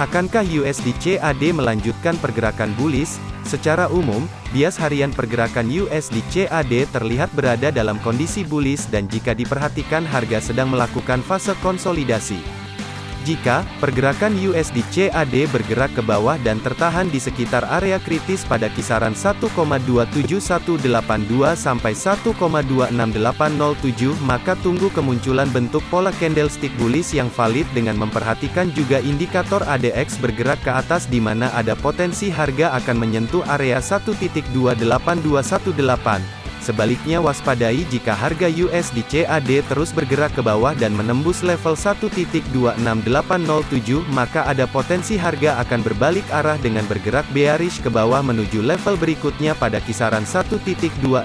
Akankah USD CAD melanjutkan pergerakan bullish? Secara umum, bias harian pergerakan USD CAD terlihat berada dalam kondisi bullish dan jika diperhatikan harga sedang melakukan fase konsolidasi. Jika pergerakan USD CAD bergerak ke bawah dan tertahan di sekitar area kritis pada kisaran 1,27182 sampai 1,26807, maka tunggu kemunculan bentuk pola candlestick bullish yang valid dengan memperhatikan juga indikator ADX bergerak ke atas di mana ada potensi harga akan menyentuh area 1.28218. Sebaliknya waspadai jika harga USD CAD terus bergerak ke bawah dan menembus level 1.26807 maka ada potensi harga akan berbalik arah dengan bergerak bearish ke bawah menuju level berikutnya pada kisaran 1.26202.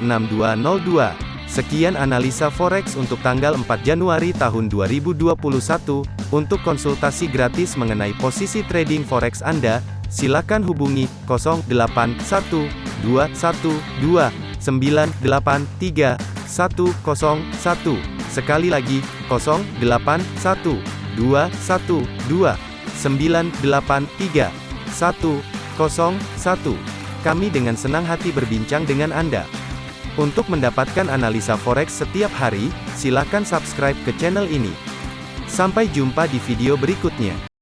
Sekian analisa forex untuk tanggal 4 Januari tahun 2021. Untuk konsultasi gratis mengenai posisi trading forex Anda, silakan hubungi 081212 983 101. Sekali lagi, 081 212 983 101. Kami dengan senang hati berbincang dengan Anda. Untuk mendapatkan analisa forex setiap hari, silakan subscribe ke channel ini. Sampai jumpa di video berikutnya.